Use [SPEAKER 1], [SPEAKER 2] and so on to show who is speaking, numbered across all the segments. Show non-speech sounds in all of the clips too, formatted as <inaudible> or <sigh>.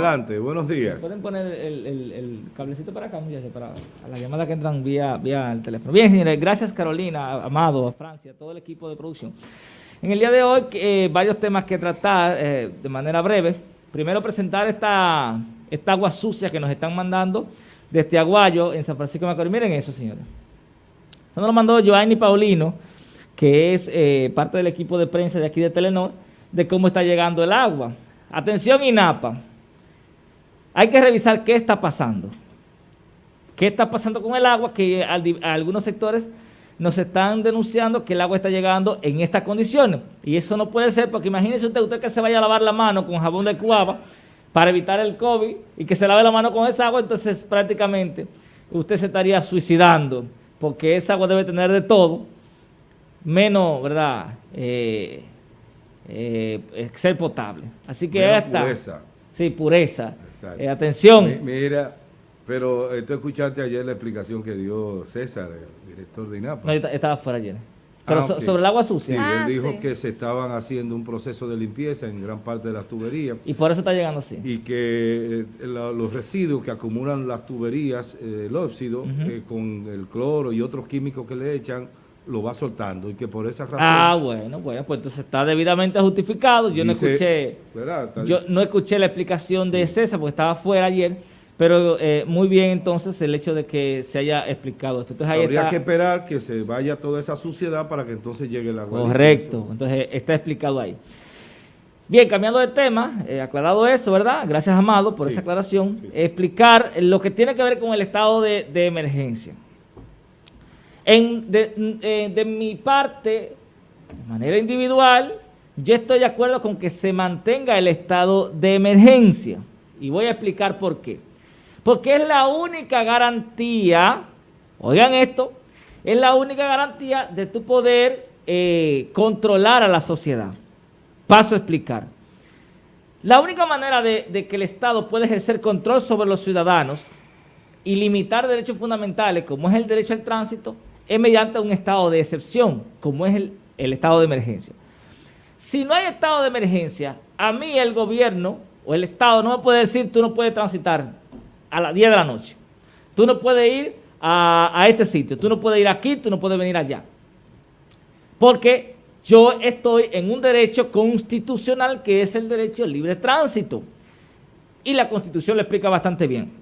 [SPEAKER 1] Adelante, buenos días.
[SPEAKER 2] Pueden poner el, cablecito para acá, muchachos, para las llamadas que entran vía, vía el teléfono. Bien, señores, gracias Carolina, Amado, a Francia, a todo el equipo de producción. En el día de hoy, eh, varios temas que tratar eh, de manera breve. Primero, presentar esta, esta agua sucia que nos están mandando desde Aguayo, en San Francisco de Macorís. Miren eso, señores. Eso nos lo mandó Joanny Paulino, que es eh, parte del equipo de prensa de aquí de Telenor, de cómo está llegando el agua. Atención INAPA, hay que revisar qué está pasando. ¿Qué está pasando con el agua? Que algunos sectores nos están denunciando que el agua está llegando en estas condiciones. Y eso no puede ser porque imagínese usted, usted que se vaya a lavar la mano con jabón de cuava para evitar el COVID y que se lave la mano con esa agua, entonces prácticamente usted se estaría suicidando porque esa agua debe tener de todo, menos, ¿verdad?, eh, eh, ser potable. Así que esta... Sí, pureza. Eh, atención.
[SPEAKER 1] mira, pero tú escuchaste ayer la explicación que dio César, el director de INAPA. No,
[SPEAKER 2] estaba fuera ayer. Pero ah, sobre el agua sucia.
[SPEAKER 1] Sí, él ah, dijo que se estaban haciendo un proceso de limpieza en gran parte de las tuberías.
[SPEAKER 2] Y por eso está llegando así.
[SPEAKER 1] Y que eh, los residuos que acumulan las tuberías, el óxido, con el cloro y otros químicos que le echan, lo va soltando y que por esa razón...
[SPEAKER 2] Ah, bueno, bueno, pues entonces está debidamente justificado. Yo no escuché yo no escuché la explicación de César porque estaba fuera ayer, pero eh, muy bien entonces el hecho de que se haya explicado esto. Entonces,
[SPEAKER 1] Habría que esperar que se vaya toda esa suciedad para que entonces llegue la.
[SPEAKER 2] Correcto, entonces está explicado ahí. Bien, cambiando de tema, eh, aclarado eso, ¿verdad? Gracias, Amado, por esa aclaración. Explicar lo que tiene que ver con el estado de emergencia. En, de, mi parte, de manera individual, yo estoy de acuerdo con que se mantenga el estado de emergencia. Y voy a explicar por qué. Porque es la única garantía, oigan esto, es la única garantía de tu poder eh, controlar a la sociedad. Paso a explicar. La única manera de, de, que el Estado pueda ejercer control sobre los ciudadanos y limitar derechos fundamentales, como es el derecho al tránsito, es mediante un estado de excepción, como es el, estado de emergencia. Si no hay estado de emergencia, a mí el gobierno o el Estado no me puede decir tú no puedes transitar a las 10 de la noche. Tú no puedes ir a, este sitio, tú no puedes ir aquí, tú no puedes venir allá. Porque yo estoy en un derecho constitucional que es el derecho al libre tránsito. Y la Constitución lo explica bastante bien.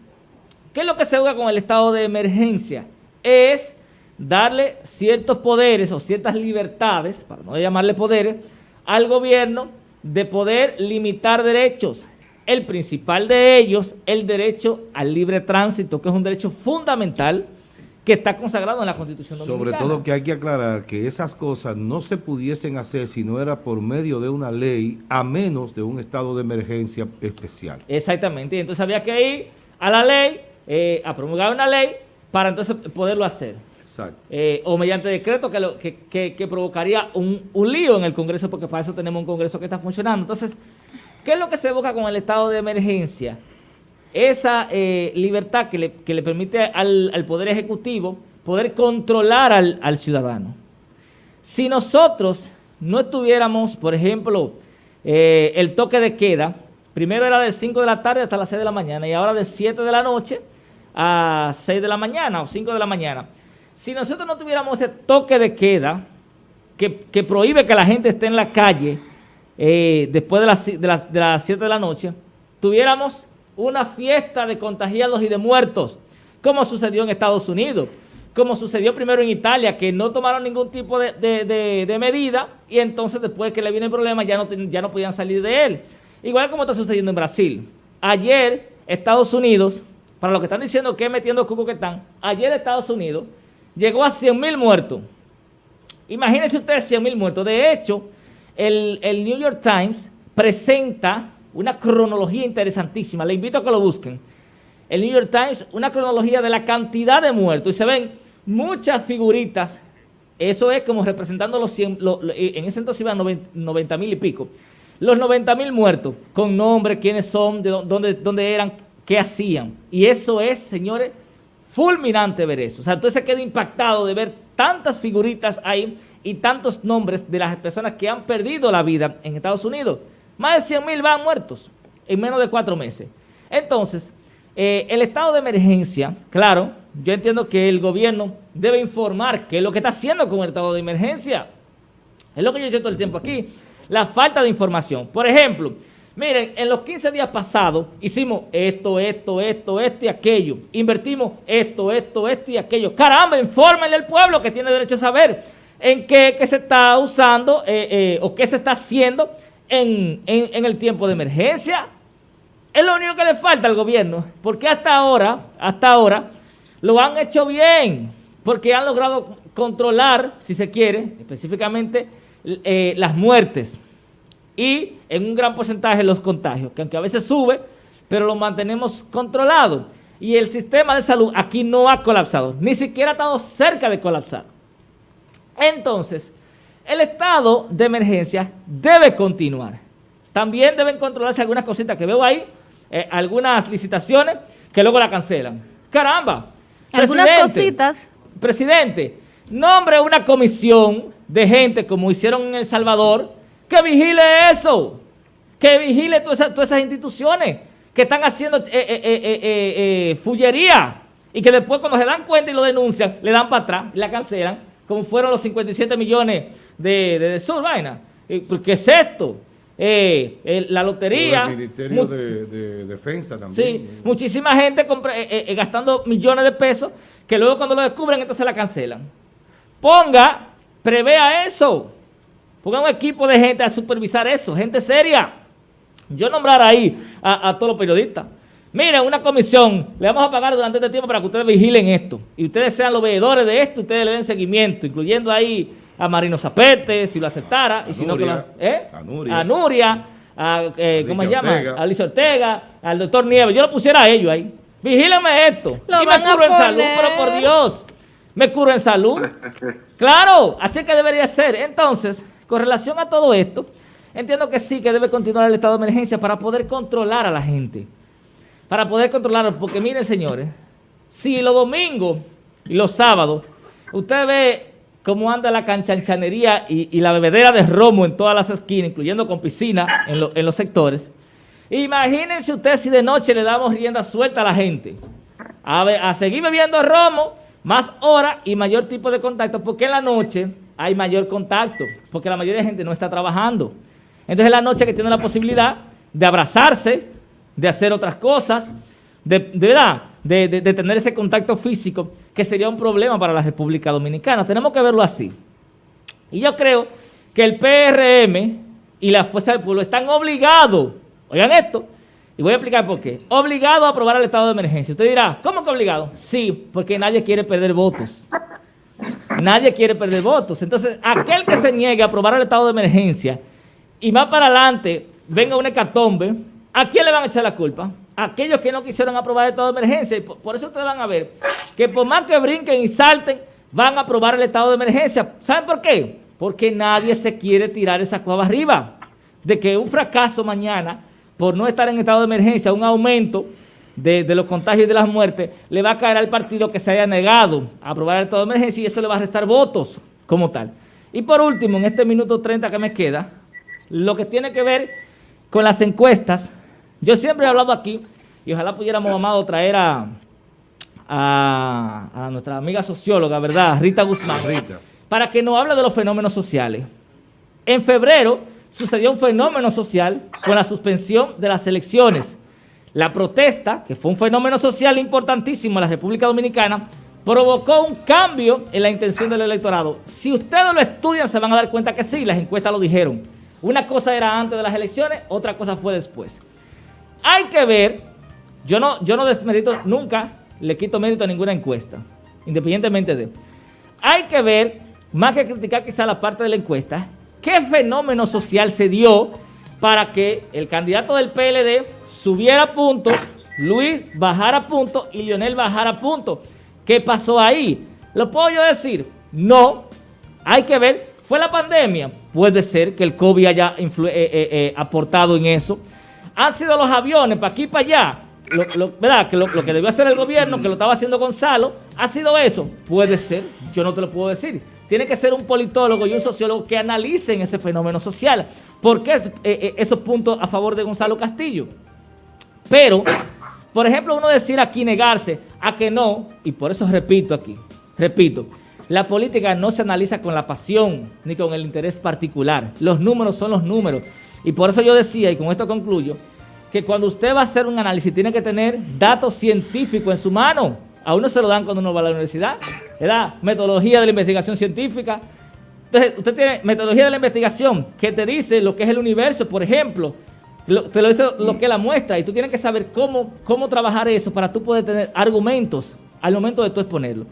[SPEAKER 2] ¿Qué es lo que se usa con el estado de emergencia? Es darle ciertos poderes o ciertas libertades, para no llamarle poderes, al gobierno de poder limitar derechos. El principal de ellos, el derecho al libre tránsito, que es un derecho fundamental que está consagrado en la Constitución
[SPEAKER 1] Dominicana. Sobre todo que hay que aclarar que esas cosas no se pudiesen hacer si no era por medio de una ley, a menos de un estado de emergencia especial.
[SPEAKER 2] Exactamente, y entonces había que ir a la ley, eh, a promulgar una ley, para entonces poderlo hacer. Eh, o mediante decreto que, provocaría un, lío en el Congreso, porque para eso tenemos un Congreso que está funcionando. Entonces, ¿qué es lo que se busca con el estado de emergencia? Esa eh, libertad que le, permite al, Poder Ejecutivo poder controlar al, ciudadano. Si nosotros no estuviéramos, por ejemplo, eh, el toque de queda, primero era de 5 de la tarde hasta las 6 de la mañana y ahora de 7 de la noche a 6 de la mañana o 5 de la mañana. Si nosotros no tuviéramos ese toque de queda que, prohíbe que la gente esté en la calle eh, después de las, de, las, 7 de la noche, tuviéramos una fiesta de contagiados y de muertos, como sucedió en Estados Unidos, como sucedió primero en Italia, que no tomaron ningún tipo de, medida y entonces después que le viene el problema ya no, ya no podían salir de él. Igual como está sucediendo en Brasil. Ayer Estados Unidos, para los que están diciendo que metiendo cuco que están, ayer Estados Unidos llegó a 100 mil muertos. Imagínense ustedes 100 mil muertos. De hecho, el, New York Times presenta una cronología interesantísima. Le invito a que lo busquen. El New York Times, una cronología de la cantidad de muertos. Y se ven muchas figuritas. Eso es como representando los 100, en ese entonces iban 90 mil y pico. Los 90 mil muertos, con nombre, quiénes son, de dónde eran, qué hacían. Y eso es, señores, fulminante ver eso. O sea, entonces se queda impactado de ver tantas figuritas ahí y tantos nombres de las personas que han perdido la vida en Estados Unidos. Más de 100 mil van muertos en menos de cuatro meses. Entonces, eh, el estado de emergencia, claro, yo entiendo que el gobierno debe informar qué es lo que está haciendo con el estado de emergencia. Es lo que yo he dicho todo el tiempo aquí. La falta de información. Por ejemplo, miren, en los 15 días pasados hicimos esto, esto, esto, esto y aquello. Invertimos esto, esto, esto y aquello. Caramba, infórmenle al pueblo que tiene derecho a saber en qué, se está usando eh, eh, o qué se está haciendo en, el tiempo de emergencia. Es lo único que le falta al gobierno, porque hasta ahora, hasta ahora, lo han hecho bien, porque han logrado controlar, si se quiere, específicamente eh, las muertes y en un gran porcentaje los contagios, que aunque a veces sube, pero lo mantenemos controlado. Y el sistema de salud aquí no ha colapsado, ni siquiera ha estado cerca de colapsar. Entonces, el estado de emergencia debe continuar. También deben controlarse algunas cositas que veo ahí, eh, algunas licitaciones que luego la cancelan. ¡Caramba!
[SPEAKER 3] Algunas cositas.
[SPEAKER 2] Presidente, nombre una comisión de gente como hicieron en El Salvador que vigile eso, que vigile todas esas, instituciones que están haciendo eh, eh, fullería y que después cuando se dan cuenta y lo denuncian, le dan para atrás y la cancelan, como fueron los 57 millones de, de, de Sur, vaina. ¿Qué es esto? eh, la lotería.
[SPEAKER 1] El Ministerio de, Defensa también.
[SPEAKER 2] Sí, muchísima gente eh, eh, gastando millones de pesos que luego cuando lo descubren entonces la cancelan. Ponga, prevea eso. Ponga un equipo de gente a supervisar eso, gente seria. Yo nombrar ahí a, todos los periodistas. Miren, una comisión, le vamos a pagar durante este tiempo para que ustedes vigilen esto. Y ustedes sean los veedores de esto, ustedes le den seguimiento, incluyendo ahí a Marino Zapete, si lo aceptara, y si no, ¿eh? a Nuria, a, Nuria, eh, ¿cómo se llama? A Alicia Ortega, al doctor Nieves, yo lo pusiera a ellos ahí. Vigíleme esto. y me curo en salud, pero por Dios, me curo en salud. claro, así que debería ser. Entonces, con relación a todo esto, entiendo que sí, que debe continuar el estado de emergencia para poder controlar a la gente. Para poder controlar, porque miren señores, si los domingos y los sábados, usted ve cómo anda la canchanchanería y, la bebedera de romo en todas las esquinas, incluyendo con piscina en, los sectores. Imagínense ustedes si de noche le damos rienda suelta a la gente. A, a seguir bebiendo romo, más hora y mayor tipo de contacto, porque en la noche hay mayor contacto, porque la mayoría de gente no está trabajando. Entonces en la noche que tiene la posibilidad de abrazarse, de hacer otras cosas, de, verdad, de, tener ese contacto físico, que sería un problema para la República Dominicana. Tenemos que verlo así. Y yo creo que el PRM y la Fuerza del Pueblo están obligados, oigan esto, y voy a explicar por qué, obligados a aprobar el estado de emergencia. Usted dirá, ¿cómo que obligado? Sí, porque nadie quiere perder votos. Nadie quiere perder votos. Entonces, aquel que se niegue a aprobar el estado de emergencia y más para adelante venga un hecatombe, ¿a quién le van a echar la culpa? aquellos que no quisieron aprobar el estado de emergencia. Y por, eso ustedes van a ver que por más que brinquen y salten, van a aprobar el estado de emergencia. ¿Saben por qué? Porque nadie se quiere tirar esa cueva arriba. De que un fracaso mañana, por no estar en estado de emergencia, un aumento de, los contagios y de las muertes, le va a caer al partido que se haya negado a aprobar el estado de emergencia y eso le va a restar votos como tal. Y por último, en este minuto 30 que me queda, lo que tiene que ver con las encuestas, yo siempre he hablado aquí, y ojalá pudiéramos, amado, traer a, a, nuestra amiga socióloga, ¿verdad? Rita Guzmán. Rita. Para que nos hable de los fenómenos sociales. En febrero sucedió un fenómeno social con la suspensión de las elecciones. La protesta, que fue un fenómeno social importantísimo en la República Dominicana, provocó un cambio en la intención del electorado. Si ustedes lo estudian, se van a dar cuenta que sí, las encuestas lo dijeron. Una cosa era antes de las elecciones, otra cosa fue después. Hay que ver, yo no, yo no desmerito, nunca le quito mérito a ninguna encuesta, independientemente de... Hay que ver, más que criticar quizá la parte de la encuesta, qué fenómeno social se dio para que el candidato del PLD subiera punto, Luis bajara punto y Lionel bajara punto. ¿Qué pasó ahí? ¿Lo puedo yo decir? No. Hay que ver. ¿Fue la pandemia? Puede ser que el COVID haya eh, eh, eh, aportado en eso han sido los aviones para aquí y para allá, lo, ¿verdad? Que lo, que debió hacer el gobierno, que lo estaba haciendo Gonzalo, ¿ha sido eso? Puede ser, yo no te lo puedo decir. Tiene que ser un politólogo y un sociólogo que analicen ese fenómeno social. ¿Por qué eh, eh, esos puntos a favor de Gonzalo Castillo? Pero Por ejemplo, uno decir aquí, negarse a que no, y por eso repito aquí, repito, la política no se analiza con la pasión ni con el interés particular. Los números son los números. Y por eso yo decía, y con esto concluyo, que cuando usted va a hacer un análisis tiene que tener datos científicos en su mano. A uno se lo dan cuando uno va a la universidad. ¿verdad? Metodología de la investigación científica. Entonces, usted tiene metodología de la investigación que te dice lo que es el universo, por ejemplo. te lo dice lo que es la muestra. Y tú tienes que saber cómo, cómo trabajar eso para tú poder tener argumentos al momento de tú exponerlo.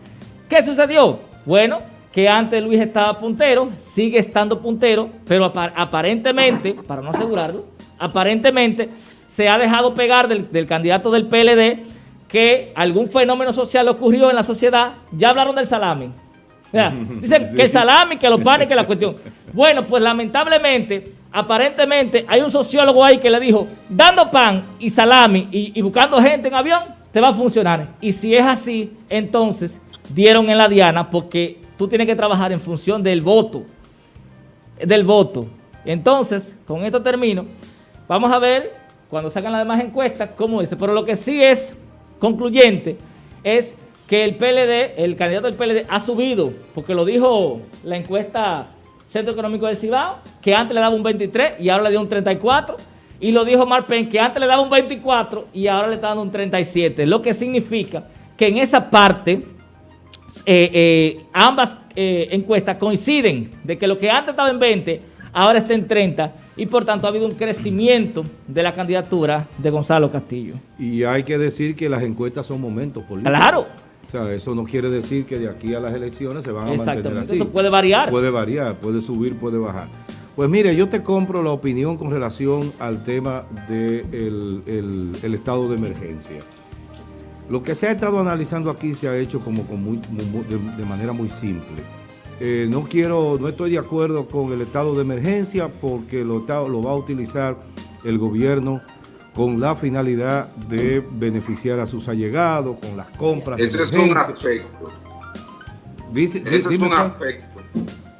[SPEAKER 2] ¿Qué sucedió? Bueno, que antes Luis estaba puntero, sigue estando puntero, pero aparentemente, para no asegurarlo, aparentemente se ha dejado pegar del, candidato del PLD que algún fenómeno social ocurrió en la sociedad. Ya hablaron del salami. <laughs> dicen que el salami, que los panes, que la cuestión. <laughs> Bueno, pues lamentablemente, aparentemente, hay un sociólogo ahí que le dijo, dando pan y salami y buscando gente en avión, te va a funcionar. Y si es así, entonces dieron en la diana porque tú tienes que trabajar en función del voto. Del voto. Entonces, con esto termino. Vamos a ver, cuando sacan las demás encuestas, cómo dice. Pero lo que sí es concluyente es que el PLD, el candidato del PLD ha subido, porque lo dijo la encuesta Centro Económico del Cibao, que antes le daba un 23 y ahora le dio un 34. Y lo dijo Marpen, que antes le daba un 24 y ahora le está dando un 37. Lo que significa que en esa parte eh, eh, ambas eh, encuestas coinciden de que lo que antes estaba en 20, ahora está en 30 y por tanto ha habido un crecimiento de la candidatura de Gonzalo Castillo.
[SPEAKER 1] Y hay que decir que las encuestas son momentos políticos.
[SPEAKER 2] Claro.
[SPEAKER 1] O sea, eso no quiere decir que de aquí a las elecciones se van a mantener así.
[SPEAKER 2] Eso puede variar.
[SPEAKER 1] Puede variar, puede subir, puede bajar. Pues mire, yo te compro la opinión con relación al tema del el estado de emergencia. Lo que se ha estado analizando aquí se ha hecho como, de, manera muy simple. Eh, no quiero, no estoy de acuerdo con el estado de emergencia porque lo, lo va a utilizar el gobierno con la finalidad de beneficiar a sus allegados, con las compras.
[SPEAKER 4] Ese es un aspecto. ese es un aspecto.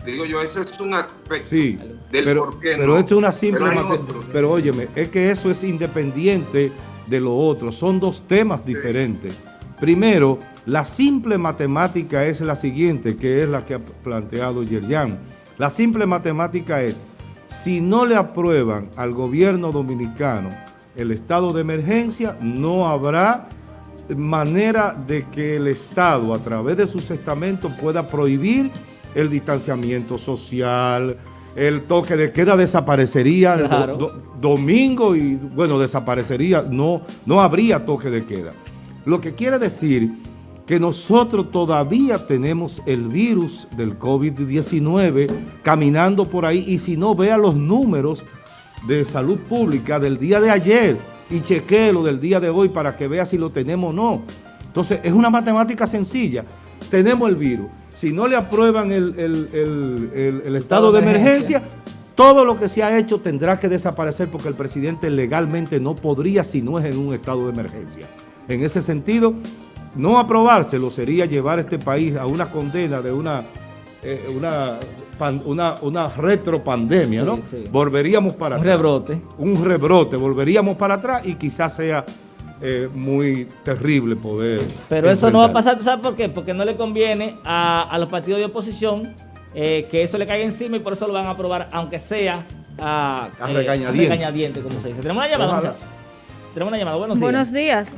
[SPEAKER 4] Digo yo, ese es un aspecto
[SPEAKER 1] sí, del pero, por qué Pero esto es una simple... Pero, pero óyeme, es que eso es independiente de lo otro. Son dos temas diferentes. Primero, la simple matemática es la siguiente, que es la que ha planteado Yerjan. La simple matemática es, si no le aprueban al gobierno dominicano el estado de emergencia, no habrá manera de que el Estado, a través de sus estamentos, pueda prohibir el distanciamiento social, el toque de queda desaparecería domingo y, bueno, desaparecería, no, no habría toque de queda. Lo que quiere decir que nosotros todavía tenemos el virus del COVID-19 caminando por ahí y si no, vea los números de salud pública del día de ayer y lo del día de hoy para que vea si lo tenemos o no. Entonces, es una matemática sencilla. Tenemos el virus si no le aprueban el, estado de emergencia, todo lo que se ha hecho tendrá que desaparecer porque el presidente legalmente no podría si no es en un estado de emergencia. En ese sentido, no aprobárselo sería llevar a este país a una condena de una, eh, una, una, retropandemia, ¿no? Volveríamos para
[SPEAKER 2] atrás. Un rebrote.
[SPEAKER 1] Un rebrote, volveríamos para atrás y quizás sea eh, muy terrible poder...
[SPEAKER 2] Pero eso no va a pasar, ¿sabes por qué? Porque no le conviene a, los partidos de oposición eh, que eso le caiga encima y por eso lo van a aprobar, aunque sea a,
[SPEAKER 1] a, regañadiente.
[SPEAKER 2] como se dice. Tenemos una llamada, Tenemos una llamada, buenos días.
[SPEAKER 3] Buenos días.